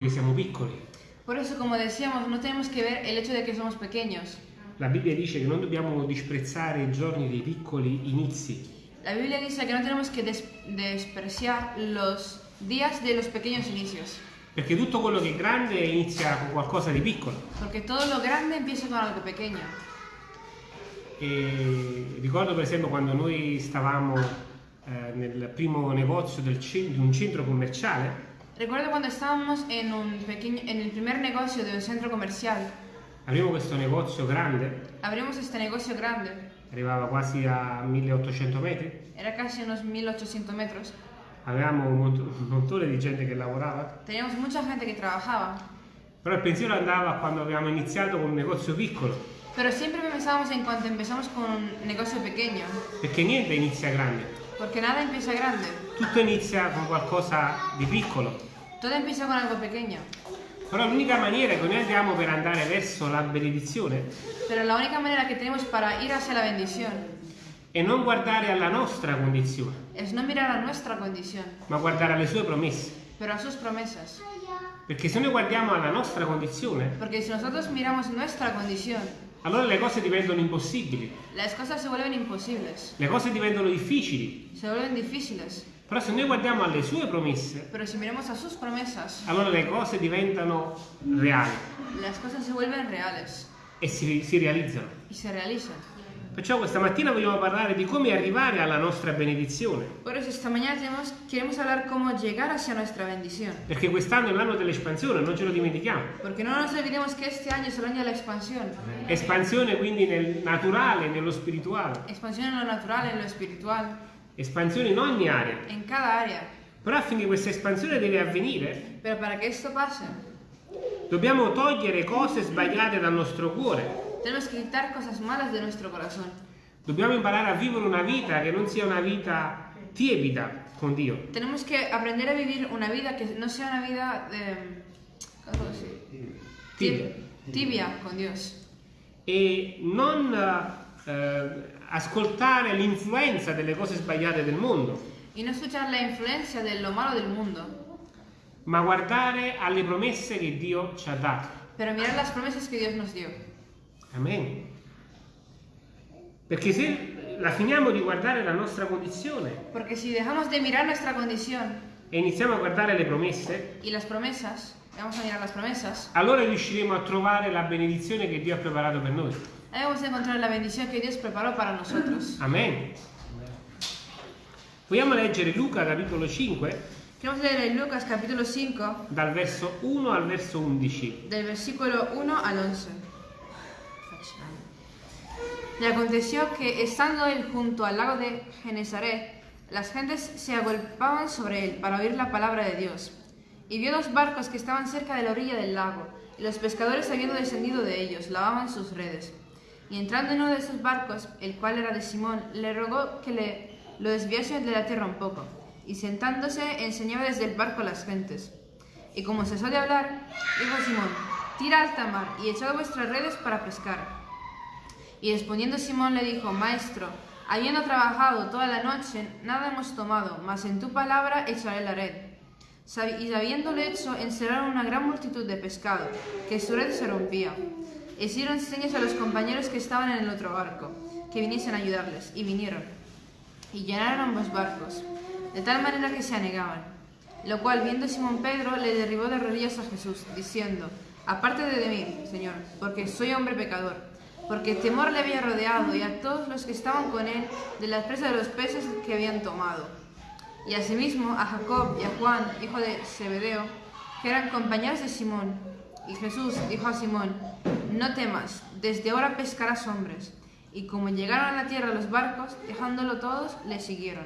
che siamo piccoli. Por eso, como decíamos, no tenemos que ver el hecho de que somos pequeños. La Bibbia dice che non dobbiamo disprezzare i giorni dei piccoli inizi, La Biblia dice que no tenemos que des- despreciar los días de los pequeños inicios, perché tutto quello che è grande inizia con qualcosa di piccolo. porque todo lo grande empieza con algo pequeño. E ricordo per esempio quando noi stavamo eh, nel primo negozio di un centro commerciale, Recuerdo cuando estábamos en, un pequeño, en el primer negocio de un centro comercial. apriamo questo negozio grande, Abrimos este negocio grande, arrivava quasi a 1800 metri, era casi unos 1800 metros. avevamo un, mont- un montone di gente che lavorava, Teníamos mucha gente que trabajaba, però il pensiero andava quando avevamo iniziato con un negozio piccolo, pero siempre pensábamos en cuanto empezamos con un negocio pequeño, perché niente inizia grande, porque nada empieza grande, tutto inizia con qualcosa di piccolo. todo empieza con algo pequeño. Però l'unica maniera che noi abbiamo per andare verso la benedizione Pero la única manera que tenemos para ir hacia la bendición è non guardare alla nostra condizione, es no mirar a nuestra condición, ma guardare alle sue promesse. pero a sus promesas. Perché se noi guardiamo alla nostra condizione, Porque si nosotros miramos nuestra condición, allora le cose diventano impossibili, las cosas se vuelven imposibles, le cose diventano difficili. se vuelven difíciles. Però se noi guardiamo alle sue promesse, Pero si miramos a sus promesas, allora le cose diventano reali las cosas se vuelven reales e si, si realizzano. y se realizan. Perciò questa mattina vogliamo parlare di come arrivare alla nostra benedizione, Por eso esta mañana tenemos- queremos hablar cómo llegar hacia nuestra bendición. perché quest'anno è l'anno dell'espansione, non ce lo dimentichiamo. Porque no nos olvidemos que este año es el año de la expansión. Espansione quindi nel naturale, nello spirituale, Expansión en lo natural, en espansione in ogni area. en cada área. Però affinché questa espansione deve avvenire, Pero para que esto pase, dobbiamo togliere cose sbagliate dal nostro cuore. tenemos que quitar cosas malas de nuestro corazón. Dobbiamo imparare a vivere una vita che non sia una vita tiepida con Dio, Tenemos que aprender a vivir una vida que no sea una vida de, ¿cómo puedo decir? tibia, tibia con Dios. e non eh, ascoltare l'influenza delle cose sbagliate del mondo, Y no escuchar la influencia de lo malo del mundo, ma guardare alle promesse che Dio ci ha dato. pero mirar las promesas que Dios nos dio. Amen. Perché se la finiamo di guardare la nostra condizione Porque si dejamos de mirar nuestra condición e iniziamo a guardare le promesse, y las promesas, vamos a mirar las promesas, allora riusciremo a trovare la benedizione che Dio ha preparato per noi. Ahí vamos a encontrar la bendición que Dios preparó para nosotros. Amen. Vogliamo leggere Luca capitolo 5 Queremos leer en Lucas capítulo 5, dal verso 1 al verso 11. del versículo 1 al 11. Y aconteció que estando él junto al lago de Genesaret, las gentes se agolpaban sobre él para oír la palabra de Dios. Y vio dos barcos que estaban cerca de la orilla del lago, y los pescadores habiendo descendido de ellos, lavaban sus redes. Y entrando en uno de esos barcos, el cual era de Simón, le rogó que le lo desviase de la tierra un poco. Y sentándose, enseñaba desde el barco a las gentes. Y como cesó de hablar, dijo Simón, tira alta mar y echad vuestras redes para pescar. Y respondiendo Simón le dijo, Maestro, habiendo trabajado toda la noche, nada hemos tomado, mas en tu palabra echaré la red. Y habiéndolo hecho, encerraron una gran multitud de pescado, que su red se rompía. Hicieron señas a los compañeros que estaban en el otro barco, que viniesen a ayudarles, y vinieron. Y llenaron ambos barcos, de tal manera que se anegaban. Lo cual, viendo Simón Pedro, le derribó de rodillas a Jesús, diciendo, Apártate de mí, Señor, porque soy hombre pecador. Porque temor le había rodeado y a todos los que estaban con él de la presa de los peces que habían tomado. Y asimismo a Jacob y a Juan, hijo de Zebedeo, que eran compañeros de Simón. Y Jesús dijo a Simón, No temas, desde ahora pescarás hombres. Y como llegaron a la tierra los barcos, dejándolo todos, le siguieron.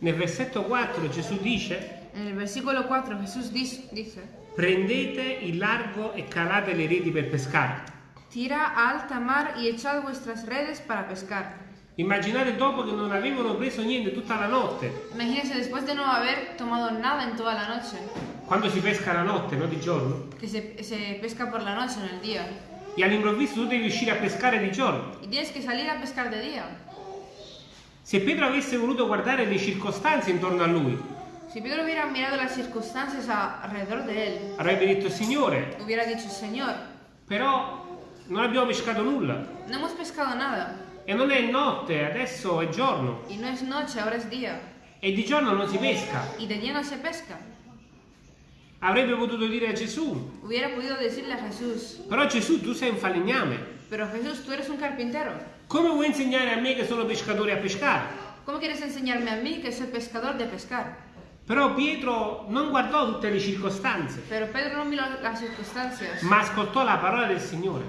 Nel versetto 4 Gesù dice, En el versículo 4 Jesús dis- dice, prendete il largo e calate le reti per pescare. Tira a alta mar y echad vuestras redes para pescar. Immaginate dopo che non avevano preso niente tutta la notte, Imagínense después de no haber tomado nada en toda la noche, quando si pesca la notte, non di giorno, que se, se pesca por la noche, en el día, e all'improvviso tu devi uscire a pescare di giorno. Se Pietro avesse voluto guardare le circostanze intorno a lui, Si Pedro hubiera mirado las circunstancias alrededor de él, avrebbe detto Signore, hubiera dicho, Señor, però non abbiamo pescato nulla. no hemos pescado nada. E non è notte, adesso è giorno. Y no es noche, ahora es día. E di giorno non si pesca. Y de día no se pesca. Avrebbe potuto dire a Gesù, Hubiera podido decirle a Jesús, però Gesù tu sei un falegname. pero Jesús, tú eres un carpintero. Come vuoi insegnare a me che sono pescatore a pescare? ¿Cómo quieres enseñarme a mí que soy pescador de pescar? Però Pietro non guardò tutte le circostanze, ma ascoltò la parola del Signore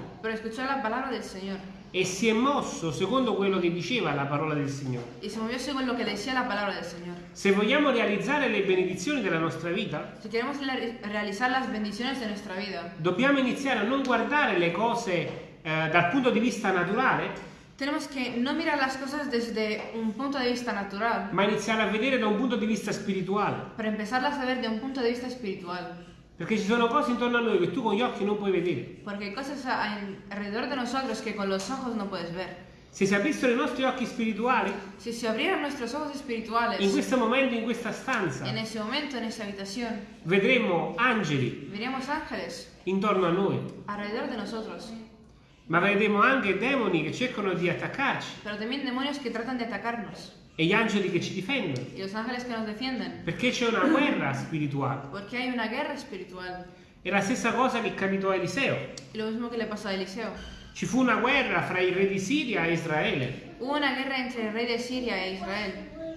la e si è mosso secondo quello che diceva la parola del Signore. y se movió según lo que decía la palabra del Señor. Se vogliamo realizzare le benedizioni della nostra vita, Si queremos le- realizar las bendiciones de nuestra vida, dobbiamo iniziare a non guardare le cose eh, dal punto di vista naturale, tenemos que no mirar las cosas desde un punto de vista natural, ma iniziare a vedere da un punto di vista spirituale. para empezarlas a ver de un punto de vista espiritual. Perché ci sono cose intorno a noi che tu con gli occhi non puoi vedere. Porque hay cosas alrededor de nosotros que con los ojos no puedes ver. Se si aprissero i nostri occhi spirituali, Si espirituales in questo momento, in questa stanza, en ese momento, en esa habitación, vedremo angeli intorno a noi, ma vedremo anche demoni che cercano di attaccarci pero también demonios que tratan de atacarnos e gli angeli che ci difendono. y los ángeles que nos defienden, Perché c'è una guerra spirituale. porque hay una guerra espiritual. È la stessa cosa che capitò a Eliseo. Y lo mismo que le pasó a Eliseo. Ci fu una guerra fra il re di Siria e Israele. Hubo una guerra entre el rey de Siria e Israel.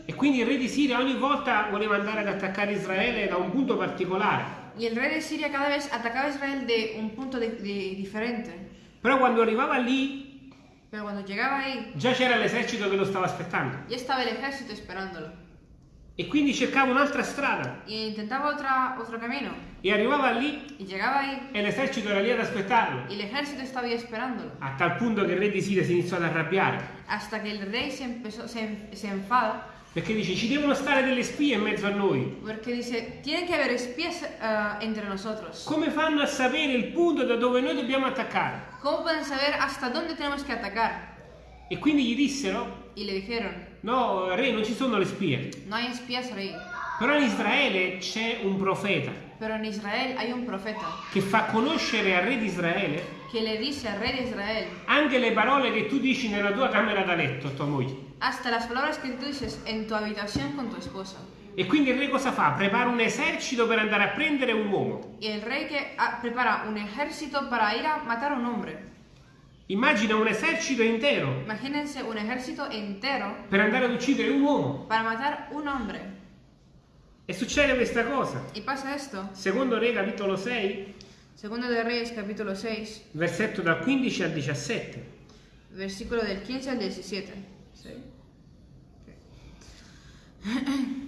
E quindi il re di Siria ogni volta voleva andare ad attaccare Israele da un punto particolare. Y el rey de Siria cada vez atacaba a Israel de un punto de- de- diferente. Però quando arrivava lì, Pero cuando llegaba ahí, già c'era l'esercito che lo stava aspettando. ya estaba el ejército esperándolo. E quindi cercava un'altra strada. Y intentaba otra, otro camino. E arrivava lì Y llegaba ahí e l'esercito era lì ad aspettarlo. y el ejército estaba ahí esperándolo. A tal punto che il re di Siria si iniziò ad arrabbiare. Hasta que el rey se, empezó, se, se enfada Perché dice ci devono stare delle spie in mezzo a noi. porque dice, tiene que haber espías eh, entre nosotros. Come fanno a sapere il punto da dove noi dobbiamo attaccare? ¿Cómo pueden saber hasta dónde tenemos que atacar? E quindi gli dissero Y le dijeron, no re non ci sono le spie. no hay espías rey, Però in Israele c'è un profeta pero en Israel hay un profeta che fa conoscere al re di Israele que le dice al rey de Israel anche le parole che tu dici nella tua camera da letto a tua moglie. hasta las palabras que tú dices en tu habitación con tu esposa. E quindi il re cosa fa? Prepara un esercito per andare a prendere un uomo. Y el rey que ah, prepara un ejército para ir a matar a un hombre. Immagina un esercito intero Imagínense un ejército entero per andare ad uccidere un uomo. para matar un hombre. E succede questa cosa. Y pasa esto. Secondo Re capitolo 6, Segundo de Reyes capítulo 6, versetto dal 15 al 17. versículo del 15 al 17.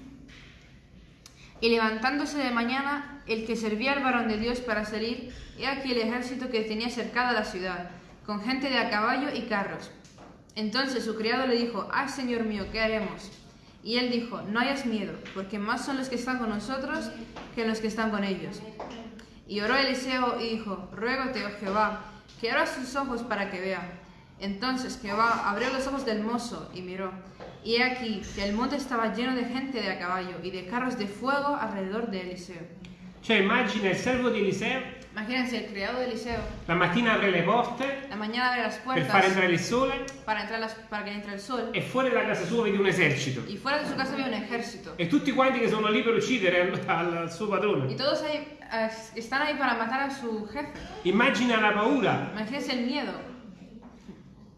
Y levantándose de mañana, el que servía al varón de Dios para salir, he aquí el ejército que tenía cercada la ciudad, con gente de a caballo y carros. Entonces su criado le dijo, ¡ay, señor mío, qué haremos! Y él dijo, no hayas miedo, porque más son los que están con nosotros que los que están con ellos. Y oró Eliseo y dijo, ruégote, oh Jehová, que abra sus ojos para que vea. Entonces Jehová abrió los ojos del mozo y miró. Y he aquí que el monte estaba lleno de gente de a caballo y de carros de fuego alrededor de Eliseo. Cioè immagina il servo di Eliseo, Imagínense, el criado de Eliseo, la mattina apre le porte la mañana abre las per puertas far entrare il sole las- el sol e fuori da casa sua vedi un esercito. y fuera de su casa había un ejército. E tutti quanti che sono lì per uccidere al, al- al suo padrone. todos ahí, eh, están ahí para matar a su jefe. Immagina la paura. Imagínense el miedo.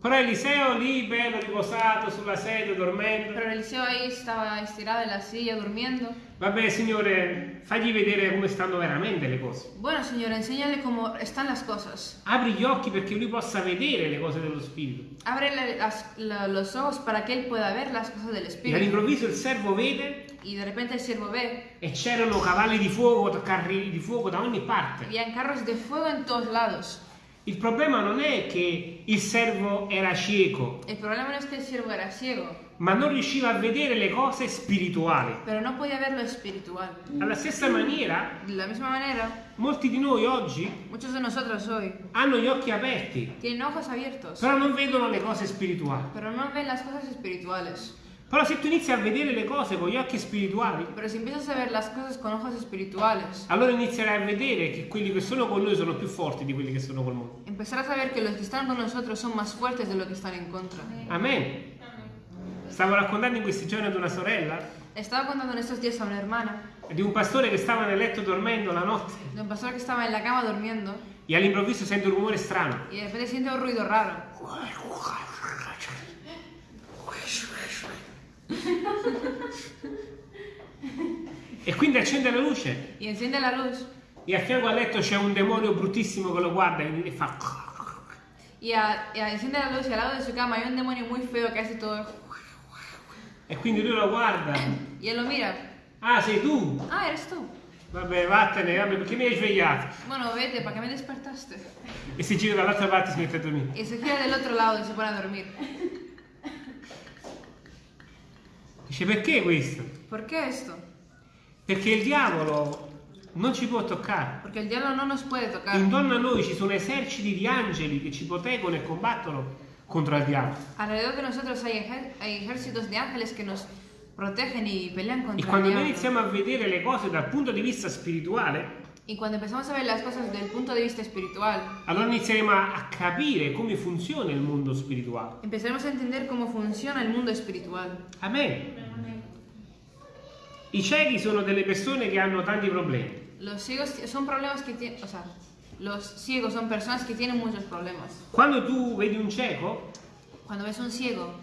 Però Eliseo lì, bello riposato sulla sedia, dormendo. Pero Eliseo ahí estaba estirado en la silla durmiendo. Vabbè, Signore, fagli vedere come stanno veramente le cose. Bueno, Señor, enséñale cómo están las cosas. Apri gli occhi perché lui possa vedere le cose dello Spirito. La- los ojos para que él pueda ver las cosas del E Espíritu. all'improvviso il servo vede Y de repente el siervo ve, e c'erano cavalli di fuoco, carri di fuoco da ogni parte. habían carros de fuego en todos lados. Il problema non è che il servo era cieco, El problema no es que el siervo era ciego, ma non riusciva a vedere le cose spirituali. pero no podía ver lo espiritual. Alla stessa maniera, De la misma manera, molti di noi oggi muchos de nosotros hoy hanno gli occhi aperti, tienen ojos abiertos, però non vedono le cose spirituali. pero no ven las cosas espirituales. Però se tu inizi a vedere le cose con gli occhi spirituali, Pero si empiezas a ver las cosas con ojos espirituales, allora inizierai a vedere che quelli che sono con noi sono più forti di quelli che sono col mondo. empezarás a ver que los que están con nosotros son más fuertes de los que están en contra. Amen. Stavo raccontando in questi giorni ad una sorella Estaba contando en estos días a una hermana di un pastore che stava nel letto dormendo la notte de un pastor que estaba en la cama durmiendo e all'improvviso sente un rumore strano. y de repente siente un ruido raro. E quindi accende la luce Y enciende la luz e a fianco al letto c'è un demonio bruttissimo che lo guarda e fa... y, a- y a- enciende la luz y al lado de su cama hay un demonio muy feo que hace todo. E quindi lui lo guarda. Él lo mira. Ah, sei tu? Ah, eres tú. Vabbè, vattene, vabbè, perché mi hai svegliato? Bueno, vete, ¿para qué me despertaste? E si gira dall'altra parte e si mette a dormire. Y se gira del otro lado y se pone a dormir. Dice perché questo? ¿Por qué esto? Perché il diavolo non ci può toccare. Porque el diablo no nos puede tocar. Intorno a noi ci sono eserciti di angeli che ci proteggono e combattono contro il diavolo. Alrededor de nosotros hay, ejer- hay ejércitos de ángeles que nos protegen y pelean E contra el quando noi iniziamo a vedere le cose dal punto di vista spirituale, Y cuando empezamos a ver las cosas desde el punto de vista espiritual, allora inizieremo a capire come funziona il mondo spirituale. empezaremos a entender cómo funciona el mundo espiritual. Amen. I ciechi sono delle persone che hanno tanti problemi. Los ciegos son problemas que tienen, o sea, los ciegos son personas que tienen muchos problemas. Quando tu vedi un cieco, Cuando ves un ciego,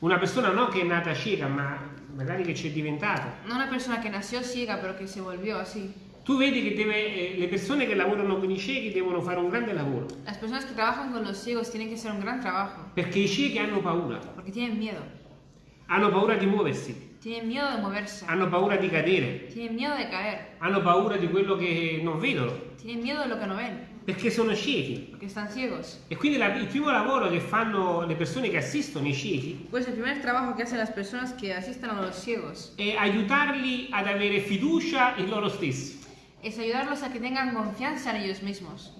una persona non che è nata cieca, ma magari che c'è diventata, no una persona que nació ciega pero que se volvió así. Tu vedi che deve, eh, le persone che lavorano con i ciechi devono fare un grande lavoro, Las personas que trabajan con los ciegos tienen que hacer un gran trabajo, perché i ciechi hanno paura, porque tienen miedo. hanno paura di muoversi, Tienen miedo de moverse, hanno paura di cadere, tienen miedo de caer, hanno paura di quello che non vedono, tienen miedo de lo que no ven, perché sono ciechi. porque están ciegos. E quindi la- il primo lavoro che fanno le persone che assistono i ciechi Pues el primer trabajo que hacen las personas que asisten a los ciegos è aiutarli ad avere fiducia in loro stessi, es ayudarlos a que tengan confianza en ellos mismos,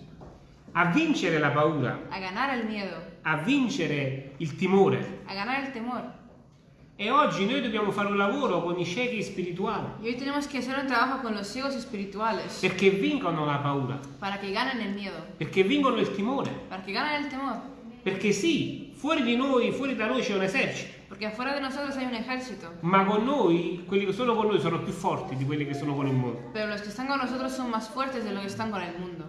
a vincere la paura, a ganar el miedo, a vincere il timore. a ganar el temor. E oggi noi dobbiamo fare un lavoro con i ciechi spirituali Y hoy tenemos que hacer un trabajo con los ciegos espirituales perché vincono la paura, para que ganen el miedo, perché vincono il timore. para que ganen el temor. Perché sì, fuori di noi, fuori da noi c'è un esercito, Porque afuera de nosotros hay un ejército, ma con noi, quelli che sono con noi sono più forti di quelli che sono con il mondo. pero los que están con nosotros son más fuertes de los que están con el mundo.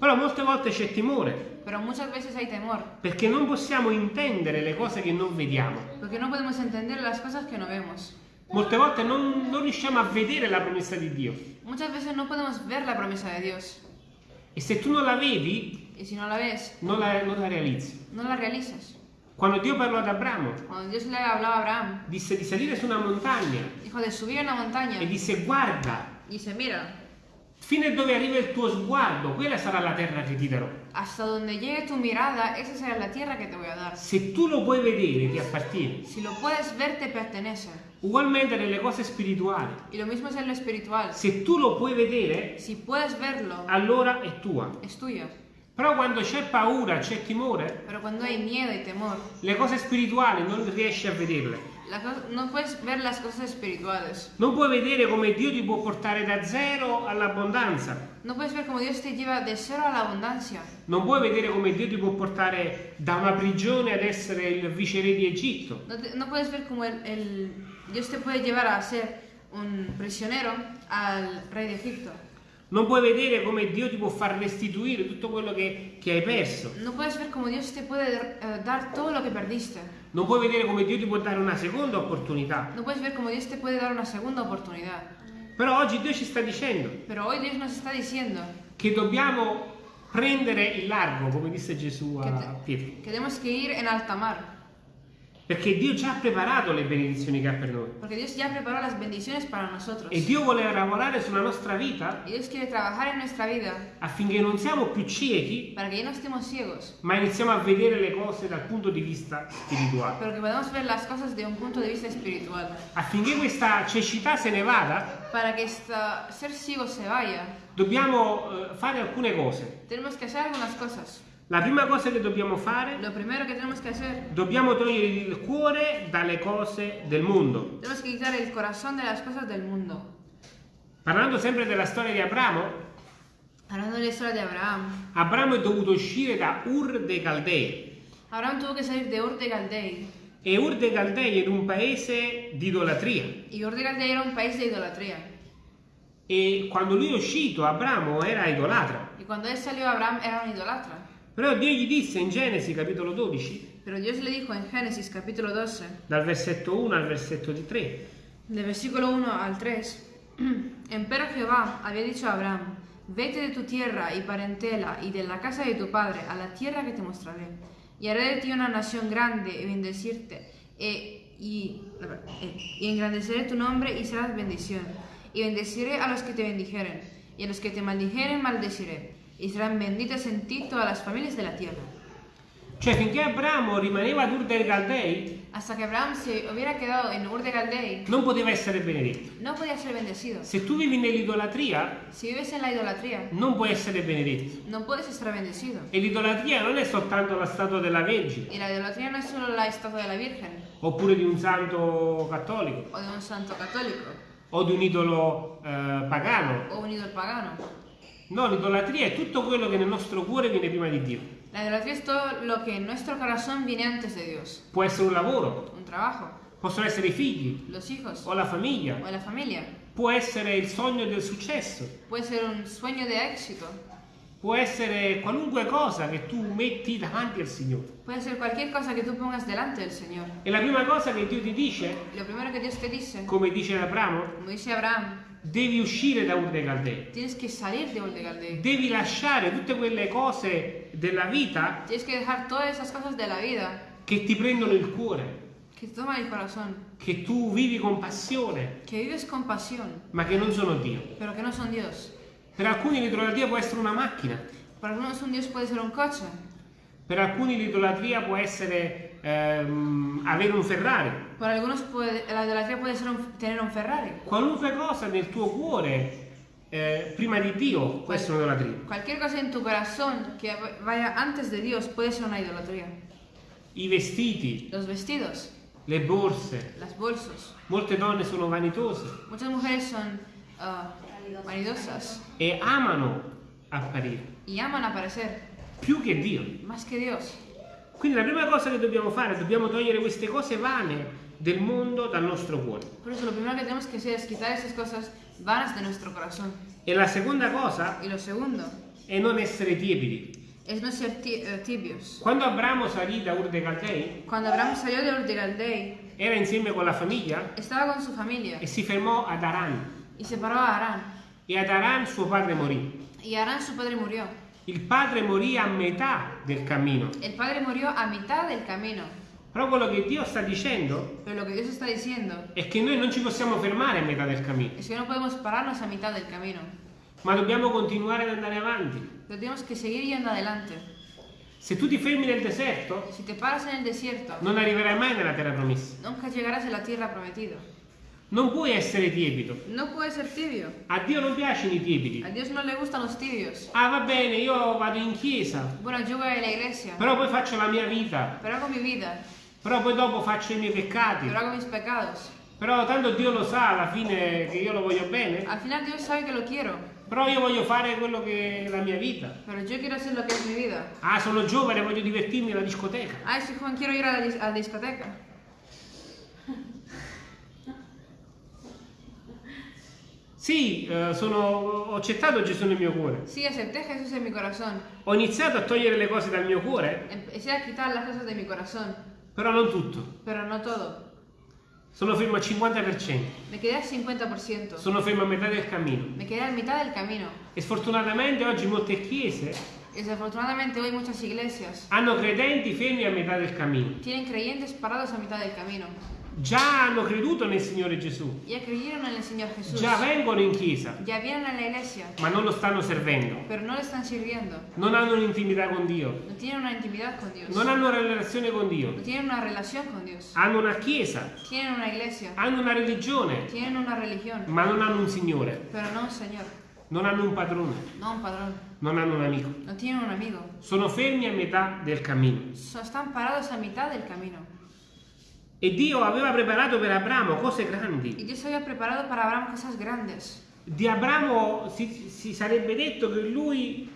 Però molte volte c'è timore, Pero muchas veces hay temor, perché non possiamo intendere le cose che non vediamo. porque no podemos entender las cosas que no vemos. Molte volte non, non riusciamo a vedere la promessa di Dio. Muchas veces no podemos ver la promesa de Dios. E se tu non la vedi, Y si no la ves, non la, non la realizzi. no la realizas. Quando Dio parlò ad Abramo, Cuando Dios le hablaba a Abraham, disse di salire su una montagna dijo de subir a una montaña e disse guarda, y dice, mira, fino a dove arriva il tuo sguardo, quella sarà la terra che ti darò. hasta donde llegue tu mirada, esa será la tierra que te voy a dar. Se tu lo puoi vedere, ti appartiene. Si lo puedes ver, te pertenece. Ugualmente nelle cose spirituali. Y lo mismo es en lo espiritual. Se tu lo puoi vedere, Si puedes verlo, allora è tua. es tuyo. Però quando c'è paura, c'è timore, temor, le cose spirituali non riesci a vederle. la co- no puedes ver las cosas espirituales. Non puoi vedere come Dio ti può portare da zero all'abbondanza. No puedes ver cómo Dios te lleva de cero a la abundancia. Non puoi vedere come Dio ti può portare da una prigione ad essere il viceré di Egitto. No, te- no puedes ver cómo el, el- Dios te puede llevar a ser un prisionero al rey de Egipto. Non puoi vedere come Dio ti può far restituire tutto quello che, che hai perso. No puedes ver cómo Dios te puede eh, dar todo lo que perdiste. Non puoi vedere come Dio ti può dare una seconda opportunità. No puedes ver cómo Dios te puede dar una segunda oportunidad. Però oggi Dio ci sta dicendo Pero hoy Dios nos está diciendo che dobbiamo prendere il largo, come disse Gesù a Pietro. tenemos que ir en alta mar. Perché Dio già ha preparato le benedizioni che ha per noi. Porque Dios ya preparó las bendiciones para nosotros. E Dio vuole lavorare sulla nostra vita Y Dios quiere trabajar en nuestra vida affinché non siamo più ciechi, para que ya no estemos ciegos, ma iniziamo a vedere le cose dal punto di vista spirituale. pero que podamos ver las cosas de un punto de vista espiritual. Affinché questa cecità se ne vada, Para que esta, ser ciego se vaya, dobbiamo eh, fare alcune cose. tenemos que hacer algunas cosas. La prima cosa che dobbiamo fare, Lo primero que tenemos que hacer, dobbiamo togliere il cuore dalle cose del mondo. tenemos que quitar el corazón de las cosas del mundo. Parlando sempre della storia di Abramo, Hablando de la historia de Abraham. Abramo è dovuto uscire da Ur dei Caldei. Abraham tuvo que salir de Ur de Caldei. E Ur dei Caldei era un paese di idolatria. Y Ur de Caldei era un país de idolatría. E quando lui è uscito, Abramo era idolatra. Y cuando él salió, Abraham era un idolatra. Però Dio gli disse in Genesi capitolo 12, Pero Dios le dijo en Génesis capítulo 12, dal versetto 1 al versetto di 3, del versículo 1 al 3, Empero Jehová había dicho a Abraham, vete de tu tierra y parentela y de la casa de tu padre a la tierra que te mostraré, y haré de ti una nación grande y bendecirte, e- y, e- y engrandeceré tu nombre y serás bendición, y bendeciré a los que te bendijeren, y a los que te maldijeren maldeciré, y serán benditas en ti todas las familias de la tierra. Cioè finché Abramo rimaneva ad Ur dei Caldei, Hasta que Abraham se hubiera quedado en Ur de Caldei, non poteva essere benedetto. no podía ser bendecido. Se tu vivi nell'idolatria, Si vives en la idolatría, non puoi essere benedetto. no puedes estar bendecido. E l'idolatria non è soltanto la statua della Vergine, Y la idolatría no es solo la estatua de la Virgen oppure di un santo cattolico, o de un santo católico o di un idolo eh, pagano. o un ídolo pagano. No, l'idolatria è tutto quello che nel nostro cuore viene prima di Dio. La idolatría es todo lo que en nuestro corazón viene antes de Dios. Può essere un lavoro, Un trabajo, possono essere i figli los hijos o la famiglia, o la familia. può essere il sogno del successo, Puede ser un sueño de éxito. può essere qualunque cosa che tu metti davanti al Signore. Puede ser cualquier cosa que tú pongas delante del Señor. E la prima cosa che Dio ti dice, Lo primero que Dios te dice, come dice Abramo, como dice Abraham, devi uscire da Ur dei Caldei. tienes que salir de Ur de Caldei. Devi lasciare tutte quelle cose della vita Tienes que dejar todas esas cosas de la vida che ti prendono il cuore, que te toman el corazón, che tu vivi con passione, que vives con pasión, ma che non sono Dio. pero que no son Dios. Per alcuni l'idolatria può essere una macchina, Para algunos un Dios puede ser un coche, per alcuni l'idolatria può essere ehm, avere un Ferrari. para algunos puede- la idolatría puede ser un- tener un Ferrari. Qualunque cosa nel tuo cuore eh, prima di Dio può essere un'idolatria. Cualquier cosa en tu corazón que vaya antes de Dios puede ser una idolatría. I vestiti, Los vestidos, le borse, las bolsas. molte donne sono vanitose Muchas mujeres son ah, vanidosas e amano apparire y aman aparecer più che Dio. más que Dios. Quindi la prima cosa che dobbiamo fare, dobbiamo togliere queste cose vane del mondo dal nostro cuore. Por eso lo primero que tenemos que hacer es quitar esas cosas vanas de nuestro corazón. E la seconda cosa Y lo segundo è non essere tiepidi. es no ser eh, tibios. Quando Abramo salì da Ur dei Caldei, Cuando Abraham salió de Ur de Caldei, era insieme con la famiglia estaba con su familia e si fermò ad Aran. y se paró a Arán. E ad Aran suo padre morì. Y Arán, su padre, murió. Il padre morì a metà del cammino. El padre murió a mitad del camino. Però quello che Dio sta dicendo Pero lo que Dios está diciendo è che noi non ci possiamo fermare a metà del cammino, es que no podemos pararnos a mitad del camino. ma dobbiamo continuare ad andare avanti. Pero tenemos que seguir yendo adelante. Se tu ti fermi nel deserto, Si te paras en el desierto, non arriverai mai nella terra promessa. nunca llegarás a la tierra prometida. Non puoi essere tiepido. No puedes ser tibio. A Dio non piacciono i tiepidi. A Dios no le gustan los tibios. Ah, va bene, io vado in chiesa, Bueno, yo voy a la iglesia, però poi faccio la mia vita, pero hago mi vida, però poi dopo faccio i miei peccati. pero hago mis pecados. Però tanto Dio lo sa alla fine che io lo voglio bene, Al final Dios sabe que lo quiero, però io voglio fare quello che è la mia vita. pero yo quiero hacer lo que es mi vida. Ah, sono giovane, voglio divertirmi alla discoteca. Ay, soy joven, quiero ir a la, dis- a la discoteca. Sì, eh, sono, ho accettato Gesù nel mio cuore. Sí, acepté Jesús en mi corazón. Ho iniziato a togliere le cose dal mio cuore, Empecé a quitar las cosas de mi corazón, però non tutto. pero no todo. Sono fermo al 50%. Me quedé al 50%. Sono fermo a metà del cammino. Me quedé a mitad del camino. E sfortunatamente oggi molte chiese desafortunadamente hoy muchas iglesias hanno credenti fermi a metà del cammino. tienen creyentes parados a mitad del camino. Già hanno creduto nel Signore Gesù. Ya creyeron en el Señor Jesús. Già vengono in chiesa, Ya vienen a la iglesia, ma non lo stanno servendo. pero no le están sirviendo. Non hanno un'intimità con Dio. No tienen una intimidad con Dios. Non hanno una relazione con Dio. No tienen una relación con Dios. Hanno una chiesa, Tienen una iglesia. hanno una religione, Tienen una religión, ma non hanno un Signore. pero no un Señor. Non hanno un padrone, no un padrón, non hanno un amico. no tienen un amigo. Sono fermi a metà del cammino. So- Están parados a mitad del camino. E Dio aveva preparato per Abramo cose Y grandi. Dios había preparado para Abraham cosas grandes. Di Abramo si, si sarebbe detto che lui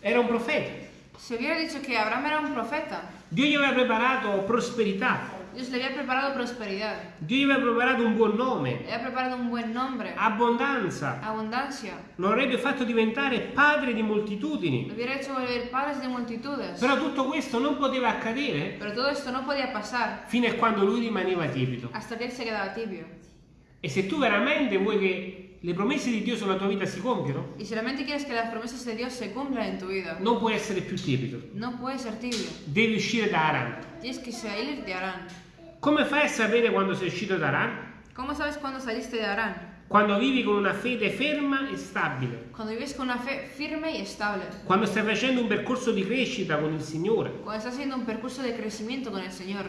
era un profeta. Se hubiera dicho que Abraham era un profeta, Dio gli aveva preparato prosperità. Dios le había preparado prosperidad, Dio gli aveva preparato un buon nome, le había preparado un buen nombre, abbondanza. abundancia, Lo avrebbe fatto diventare padre di lo moltitudini. hubiera hecho volver padres de multitudes. Però tutto questo non poteva accadere Pero todo esto no podía pasar fino a quando lui rimaneva tiepido. hasta que él se quedaba tibio. E se tu veramente vuoi che le promesse di Dio sulla tua vita si compiano, Y si realmente quieres que las promesas de Dios se cumplan en tu vida, non puoi essere più tiepido. no puedes ser tibio. Devi uscire da Aran. Tienes que salir de Arán. Come fai a sapere quando sei uscito da Aran? ¿Cómo sabes cuándo saliste de Arán? Quando vivi con una fede ferma e stabile. Cuando vives con una fe firme y estable. Quando stai facendo un percorso di crescita con il Signore. Cuando estás haciendo un percurso de crecimiento con el Señor.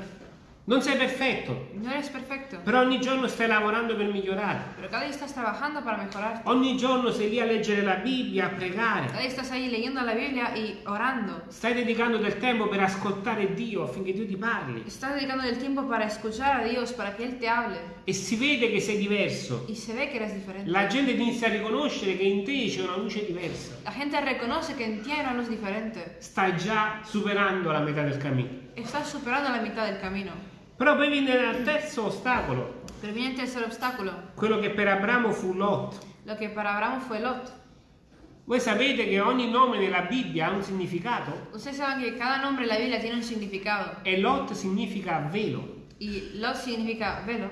Non sei perfetto, No eres perfecto, però ogni giorno stai lavorando per migliorare. pero cada día estás trabajando para mejorar. Ogni giorno sei lì a leggere la Bibbia, a pregare. Cada día estás ahí leyendo la Biblia y orando. Stai dedicando del tempo per ascoltare Dio affinché Dio ti parli. Estás dedicando el tiempo para escuchar a Dios, para que Él te hable. E si vede che sei diverso. Y se ve que eres diferente. La gente inizia a riconoscere che in te c'è una luce diversa. La gente reconoce que en ti hay una luz diferente. Stai già superando la metà del cammino. Estás superando la mitad del camino. Però poi viene il terzo ostacolo, Pero viene el tercer obstáculo, quello che per Abramo fu Lot. lo que para Abraham fue Lot. Voi sapete che ogni nome nella Bibbia ha un significato Ustedes saben que cada nombre en la Biblia tiene un significado. e Lot significa velo. Y Lot significa velo.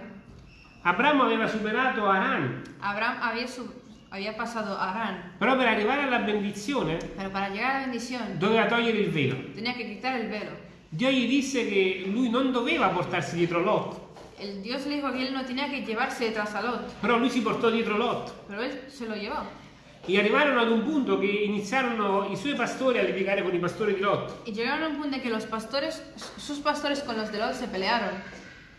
Abramo aveva superato Aran, Abraham había, sub- había pasado Arán. però per arrivare alla benedizione Pero para llegar a la bendición doveva togliere il velo. tenía que quitar el velo. Dio gli disse che lui non doveva portarsi dietro Lot, El Dios le dijo que él no tenía que llevarse detrás a Lot. però lui si portò dietro Lot. Pero él se lo llevó. E arrivarono ad un punto che iniziarono i suoi pastori a litigare con i pastori di Lot. Y llegaron a un punto en que los pastores, sus pastores con los de Lot se pelearon.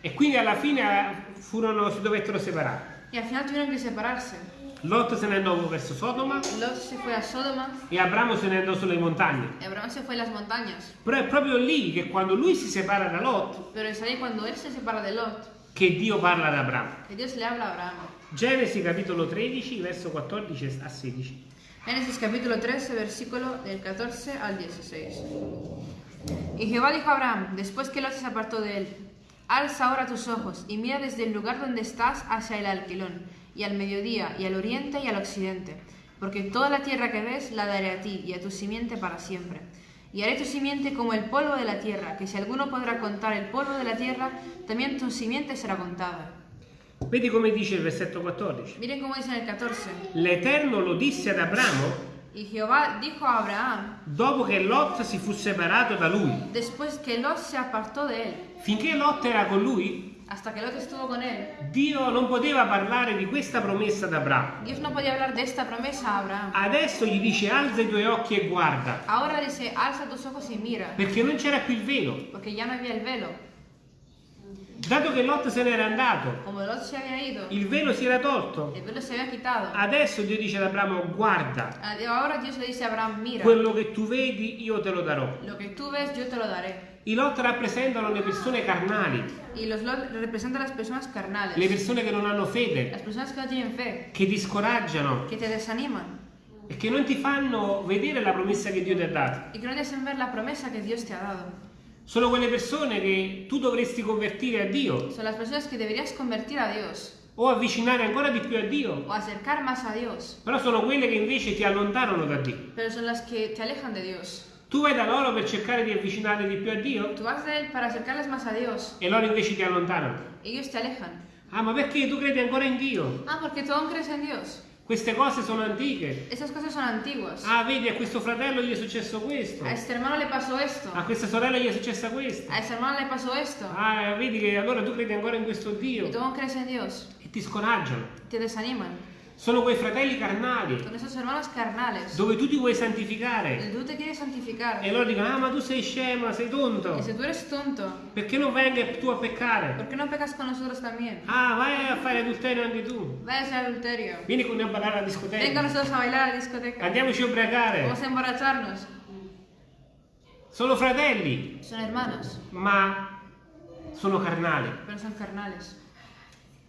E quindi alla fine furono, si dovettero separare. Y al final tuvieron que separarse. Lot se ne andò verso Sodoma Lot se fue a Sodoma e Abramo se ne andò sulle montagne. y Abraham se fue a las montañas. Però è proprio lì che quando lui si separa da Lot Pero es ahí cuando él se separa de Lot che Dio parla ad Abramo. que Dios le habla a Abraham. Genesi capitolo 13, verso 14 a 16. Génesis capítulo 13, versículo del 14 al 16. Y Jehová dijo a Abraham, después que Lot se apartó de él, alza ahora tus ojos y mira desde el lugar donde estás hacia el alquilón, y al mediodía, y al oriente y al occidente, porque toda la tierra que ves la daré a ti y a tu simiente para siempre. Y haré tu simiente como el polvo de la tierra, que si alguno podrá contar el polvo de la tierra, también tu simiente será contada. Vedi come dice il versetto 14. Miren cómo dice en el 14. L'Eterno lo disse ad Abramo Y Jehová dijo a Abraham, dopo che Lot si fu separato da lui. después que Lot se apartó de él, Finché Lot era con lui, hasta que Lot estuvo con él, Dio non poteva parlare di questa promessa ad Abramo. Dios no podía hablar de esta promesa a Abraham. Adesso gli dice alza i tuoi occhi e guarda, Ahora dice, alza tus ojos y mira, perché non c'era più il velo. porque ya no había el velo. Dato che Lot se n'era andato, ido, il velo si era tolto. Adesso Dio dice ad Abramo guarda, Abraham, mira, quello che tu vedi io te lo darò. lo que tú ves yo te lo daré. I Lot rappresentano le persone carnali, Y los Lot representan las personas le carnales, persone che non hanno fede, las personas que no tienen fe, che ti scoraggiano que te desaniman. E che non ti fanno vedere la promessa che Dio ti ha dato. y que no te hacen ver la promesa que Dios te ha dado. Sono quelle persone che tu dovresti convertire a Dio. Son las personas que deberías convertir a Dios. O avvicinare ancora di più a Dio, o acercar más a Dios, però sono quelle che invece ti allontanano da Dio. pero son las que te alejan de Dios. Tu vai da loro per cercare di avvicinare di più a Dio Tú vas de Él para acercarles más a Dios e loro invece ti allontanano. ellos te alejan. Ah, ma perché tu credi ancora in Dio? Ah, porque tú aún crees en Dios. Queste cose sono antiche. Ah, vedi, a questo fratello gli è successo questo. A este hermano le pasó esto. A questa sorella gli è successa questo. A esta hermana le pasó esto. Ah, vedi che allora tu credi ancora in questo Dio tú aún crees en Dios. e ti scoraggiano. Te desaniman. Sono quei fratelli carnali dove tu ti vuoi santificare. E loro dicono, ah ma tu sei scema, sei tonto. Tonto, Perché non vengi tu a peccare? ¿por qué no pecas con nosotros también? Ah, vai a fare adulterio anche tu. Vaya a ser adulterio. Vieni con noi a ballare alla discoteca. nosotros a bailar a la discoteca. Andiamoci a ubriacare. Vamos a emborracharnos. Sono fratelli, Son hermanos, ma sono carnali. pero son carnales.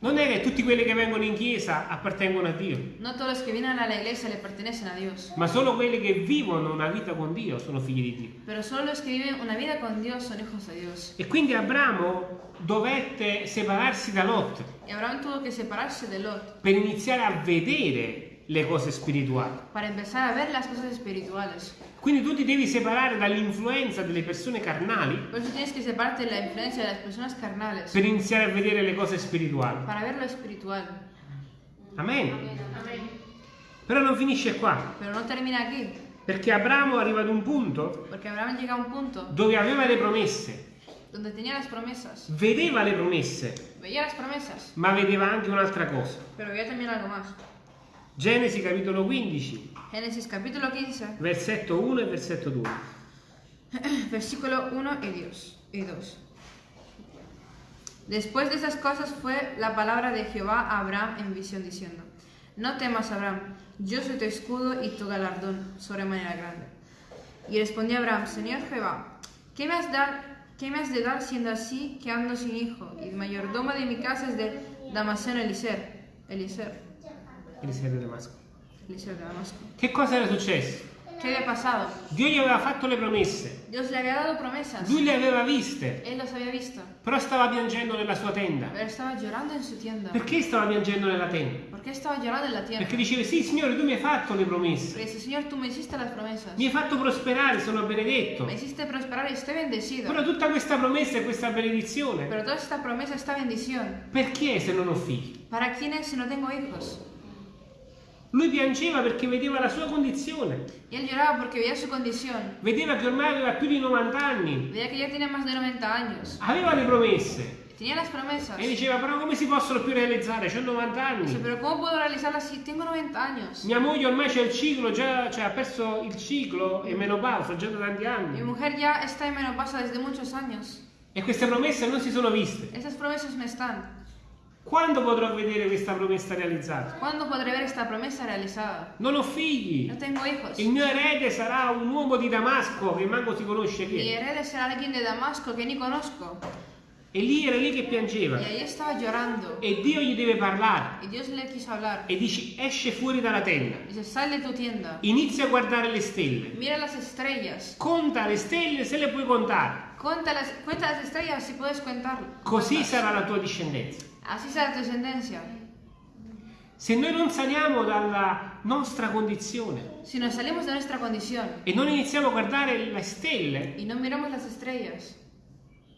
Non è che tutti quelli che vengono in chiesa appartengono a Dio, No todos los que vienen a la iglesia le pertenecen a Dios, ma solo quelli che vivono una vita con Dio sono figli di Dio. pero solo los que viven una vida con Dios son hijos de Dios. E quindi Abramo dovette separarsi da Lot Y Abraham tuvo que separarse de Lot per iniziare a vedere le cose spirituali. para empezar a ver las cosas espirituales. Quindi tu ti devi separare dall'influenza delle persone carnali Por eso tienes que separarte de la influencia de las personas carnales per iniziare a vedere le cose spirituali. para ver lo espiritual. Amen. Però non finisce qua, Pero no termina aquí, perché Abramo arriva ad un punto porque Abraham llega a un punto dove aveva le promesse, donde tenía las promesas, vedeva le promesse, veía las promesas, ma vedeva anche un'altra cosa. pero veía también algo más. Genesi capitolo 15, Génesis capítulo 15, versetto 1 e versetto 2. versículo 1 y 2. Y 2. Después de esas cosas fue la palabra de Jehová a Abraham en visión diciendo, No temas, Abraham, yo soy tu escudo y tu galardón sobremanera grande. Y respondió Abraham, Señor Jehová, ¿qué me has, dar, qué me has de dar siendo así que ando sin hijo? Y el mayordomo de mi casa es de Damaseno Eliser. Eliser. Eliseo di Damasco. Eliser de Damasco. Che cosa era successo? ¿Qué había pasado? Dio gli aveva fatto le promesse, Dios le había dado promesas. lui le aveva viste, Él los había visto. però stava piangendo nella sua tenda. Pero estaba llorando en su tienda. Perché stava piangendo nella tenda? ¿Por qué estaba llorando en la tienda? Perché diceva, sì Signore, tu mi hai fatto le promesse, dice, Señor, tú me hiciste las promesas. mi hai fatto prosperare, sono benedetto. Me hiciste prosperar y estoy bendecido. Però tutta questa promessa e questa benedizione, Pero toda esta promesa, esta bendición, perché se non ho figli? ¿para quién es si no tengo hijos? Lui piangeva perché vedeva la sua condizione, Y él lloraba porque veía su condición. vedeva che ormai aveva più di 90 anni, Veía que ya tenía más de 90 años. aveva le promesse Tenía las promesas. e diceva però come si possono più realizzare? Ho 90 Dice, anni. pero ¿cómo puedo realizarlas si tengo 90 años? Mia moglie ormai c'è il ciclo, già, cioè, ha perso il ciclo e menopausa già da tanti Mi anni. mujer ya está en menopausa desde muchos años. E queste promesse non si sono viste. Esas promesas no están. Quando potrò vedere questa promessa realizzata? ¿Cuándo podré ver esta promesa realizada? Non ho figli. No tengo hijos. Il mio erede sarà un uomo di Damasco che manco si conosce chi Mi è. heredero será alguien de Damasco que ni conozco. E lì era lì che piangeva. E Dio gli deve parlare. E dici, esce fuori dalla tenda. Dice. Inizia a guardare le stelle. Mira las estrellas. Conta le stelle se le puoi contare. Cuenta las, cuenta las estrellas si puedes contarlo. Così sarà la tua discendenza. Se noi non saliamo dalla nostra condizione Si nos salimos de nuestra condición e non iniziamo a guardare le stelle, y no miramos las estrellas,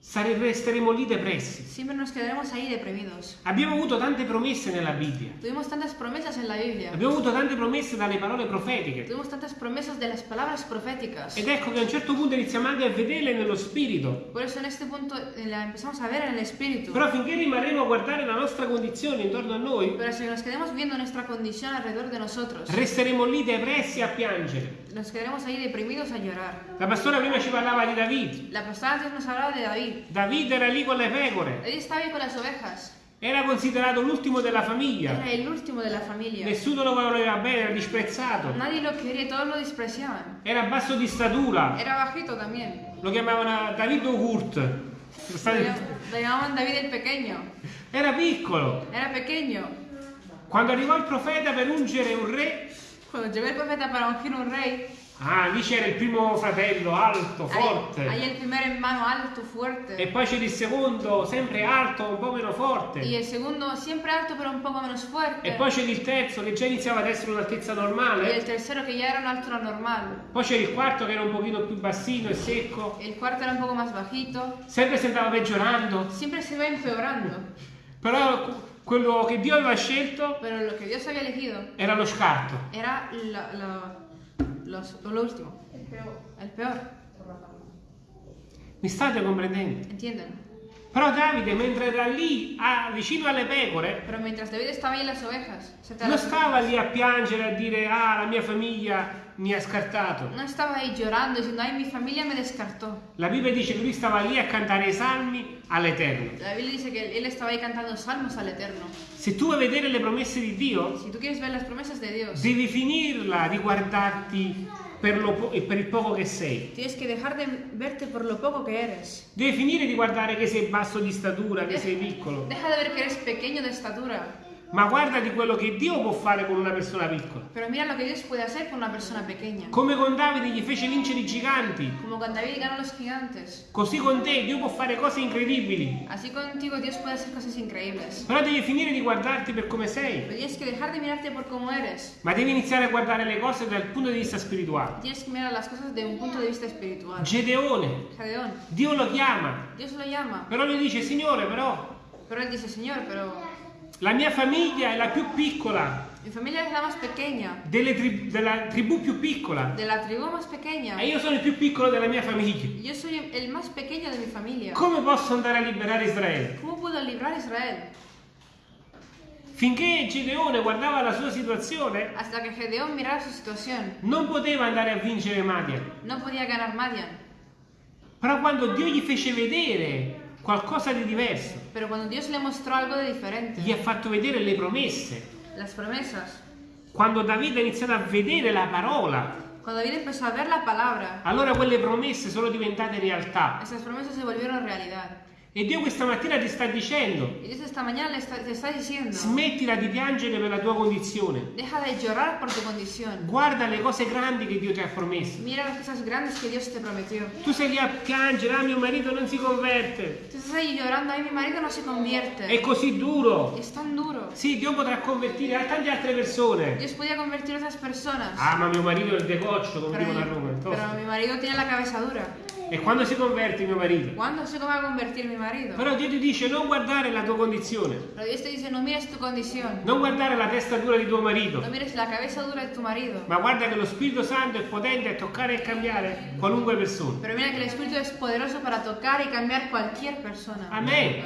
sare- resteremo lì depressi. siempre nos quedaremos ahí deprimidos. Abbiamo avuto tante promesse nella Bibbia. Tuvimos tantas promesas en la Biblia. Abbiamo avuto tante promesse dalle parole profetiche. Tuvimos tantas promesas de las palabras proféticas. Ed ecco che a un certo punto iniziamo anche a vederle nello spirito. Por eso en este punto eh, la empezamos a ver en el espíritu. Però finché rimarremo a guardare la nostra condizione intorno a noi, Pero si nos quedamos viendo nuestra condición alrededor de nosotros, resteremo lì depressi a piangere. nos quedaremos ahí deprimidos a llorar. La pastora prima ci parlava di David. La pastora antes nos hablaba de David. David era lì con le pecore. David estaba ahí con las ovejas. Era considerato l'ultimo della famiglia. Era el último de la familia. Nessuno lo voleva bene, era disprezzato. Nadie lo quería, todos lo despreciaban. Era basso di statura. Era bajito también. Lo chiamavano David Ogurt. Lo llamaban David el pequeño. Era piccolo. Era pequeño. Quando arrivò il profeta per ungere un re, Cuando llegó el profeta para ungir un rey, ah, lì c'era il primo fratello, alto, ahí, forte. ahí el primer hermano alto, fuerte. E poi c'era il secondo, sempre alto, un po' meno forte. Y el segundo siempre alto pero un poco menos fuerte. E poi c'era il terzo che già iniziava ad essere un'altezza Y el normale. tercero que ya era una altura normal. Poi c'era il quarto che era un pochino più bassino e secco. El cuarto era un poco más bajito. Sempre si andava peggiorando. Siempre se va empeorando. Però quello che Dio aveva scelto Pero lo que Dios había elegido era lo scarto. era la- la- los- lo último. El peor. Mi state comprendendo? ¿Entienden? Però Davide, mentre era lì a- vicino alle pecore, Pero mientras David estaba ahí las ovejas, non stava lì a piangere a dire ah la mia famiglia mi ha scartato. no estaba ahí llorando diciendo, ay, mi familia me descartó. La Bibbia dice che lui stava lì a cantare i salmi all'Eterno. La Biblia dice que él estaba ahí cantando salmos al Eterno. Se tu vuoi vedere le promesse di Dio, Si tú quieres ver las promesas de Dios, devi finirla di guardarti per, lo po- e per il poco che sei. tienes que dejar de verte por lo poco que eres. Devi finire di guardare che sei basso di statura, che sei piccolo. Deja de ver que eres pequeño de estatura, Ma guarda di quello che Dio può fare con una persona piccola. pero mira lo que Dios puede hacer con una persona pequeña. Come con Davide gli fece vincere i giganti. Como con David ganó los gigantes. Così con te Dio può fare cose incredibili. Así contigo Dios puede hacer cosas increíbles. Però devi finire di guardarti per come sei. Pero tienes que dejar de mirarte por cómo eres. Ma devi iniziare a guardare le cose dal punto di vista spirituale. Tienes que mirar las cosas de un punto de vista espiritual. Gedeone, Gedeón, Dio lo chiama. Dios lo llama. Però lui dice, Signore, però Pero él dice, Señor, pero la mia famiglia è la più piccola, mi familia es la más pequeña. tri- della tribù più piccola. De la tribu más pequeña. E io sono il più piccolo della mia famiglia. Yo soy el más pequeño de mi familia. Come posso andare a liberare Israele? ¿Cómo puedo librar a Israel? Finché Gedeone guardava la sua situazione, situación, non poteva andare a vincere Madian. no podía ganar Madian. Però quando Dio gli fece vedere qualcosa di diverso, Pero cuando Dios le mostró algo de diferente, gli ha fatto vedere le promesse, las promesas, quando Davide ha iniziato a vedere la parola, cuando David empezó a ver la palabra, allora quelle promesse sono diventate realtà. esas promesas se volvieron realidad. E Dio questa mattina ti sta dicendo, Y Dios esta mañana le está- te está diciendo, smettila di piangere per la tua condizione. deja de llorar por tu condición. Guarda le cose grandi che Dio ti ha promesso. Mira las cosas grandes que Dios te prometió. Tu sei lì a piangere, ah mio marito non si converte. Estás ahí llorando, ay, mi marido no se convierte. È così duro. Es tan duro. Sì, Dio potrà convertire a tante altre persone. Dios podía convertir a personas. Ah, ma mio marito è il decoccio, come dicono a Roma. è tosto. pero mi marido tiene la cabeza dura. E quando si converte mio marito? ¿Cuándo se va a convertir mi marido? Però Dio ti dice non guardare la tua condizione, Pero Dios te dice, no mires tu condición. non guardare la testa dura di tuo marito, No mires la cabeza dura de tu marido. ma guarda che lo Spirito Santo è potente a toccare e cambiare qualunque persona. Pero mira que el Espíritu es poderoso para tocar y cambiar cualquier persona. Amen.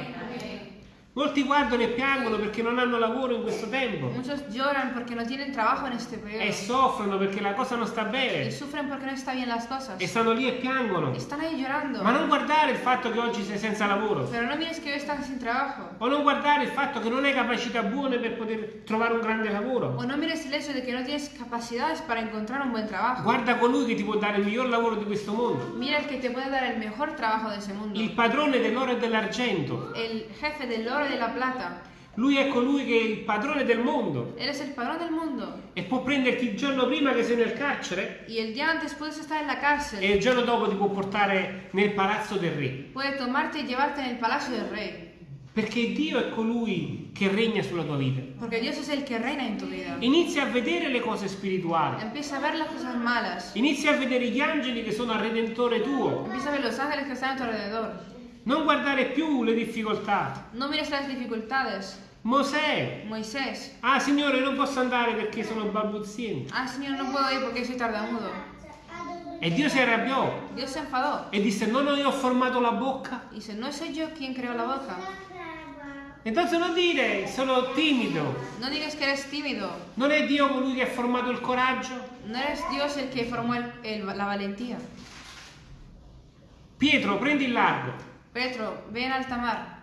Molti guardano e piangono perché non hanno lavoro in questo tempo Muchos lloran porque no tienen trabajo en este e periodo. soffrono perché la cosa non sta Y bene sufren porque no están bien las cosas. e stanno lì e piangono. Están ahí llorando. Ma non guardare il fatto che oggi sei senza lavoro Pero no mires que hoy están sin trabajo. o non guardare il fatto che non hai capacità buone per poter trovare un grande lavoro. O no mires el hecho de que no tienes capacidades para encontrar un buen trabajo. Guarda colui che ti può dare il miglior lavoro di questo mondo, Mira el que te puede dar el mejor trabajo de ese mundo. il padrone dell'oro e dell'argento. El jefe del oro y de la plata. Lui è colui che è il padrone del mondo Él es el padrón del mundo. e può prenderti il giorno prima che sei nel carcere Y el día antes puedes estar en la cárcel. e il giorno dopo ti può portare nel palazzo del re. Puede tomarte y llevarte en el palacio del rey. Perché Dio è colui che regna sulla tua vita. Porque Dios es el que reina en tu vida. Inizia a vedere le cose spirituali. Empieza a ver las cosas malas. Inizia a vedere gli angeli che sono al redentore tuo. Empieza a ver los ángeles que están a tu alrededor. Non guardare più le difficoltà. No mires las dificultades. Mosè. Moisés. Ah, Signore, non posso andare perché sono balbuziente. Ah, Señor, no puedo ir porque soy tartamudo. E Dio si arrabbiò Dios se enfadó. e disse: Non io ho formato la bocca. Dice, no soy yo quien creó la boca. Entonces non dire sono timido. No digas que eres tímido. Non è Dio colui che ha formato il coraggio? No eres Dios el que formó el- el- la valentía. Pietro, prendi il largo. Petro, ve en alta mar.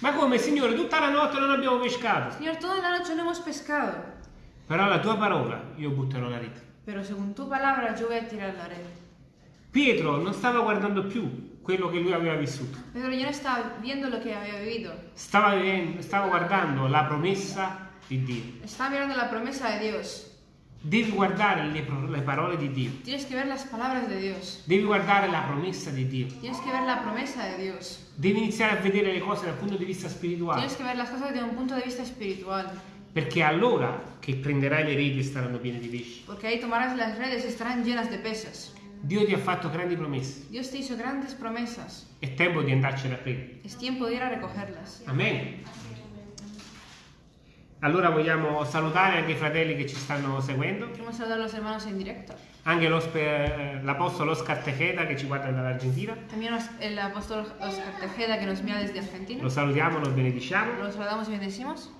Ma come, Signore, tutta la notte non abbiamo pescato. Señor, toda la noche no hemos pescado. Però la tua parola io butterò la rete. Pero según tu palabra yo voy a tirar la red. Pietro non stava guardando più quello che lui aveva vissuto. Pedro ya no estaba viendo lo que había vivido. Stava, stava guardando la promessa di Dio. Estaba mirando la promesa de Dios. Devi guardare le, le parole di Dio. Tienes que ver las palabras de Dios. Devi guardare la promessa di Dio. Tienes que ver la promesa de Dios. Devi iniziare a vedere le cose dal punto di vista spirituale. Tienes que ver las cosas desde un punto de vista espiritual. Perché allora che prenderai le reti e saranno piene di pesci. Porque ahí tomarás las redes y estarán llenas de peces. Dio ti ha fatto grandi promesse. Dios te hizo grandes promesas. È tempo di andarcene a prendere. Es tiempo de ir a recogerlas. Amen. Allora vogliamo salutare anche i fratelli che ci stanno seguendo, Queremos saludar a los hermanos en directo. anche eh, l'apostolo Oscar Tejeda che ci guarda dall'Argentina. También el apóstol Oscar Tejeda que nos mira desde Argentina. Lo salutiamo, lo benediciamo. Los saludamos y bendecimos.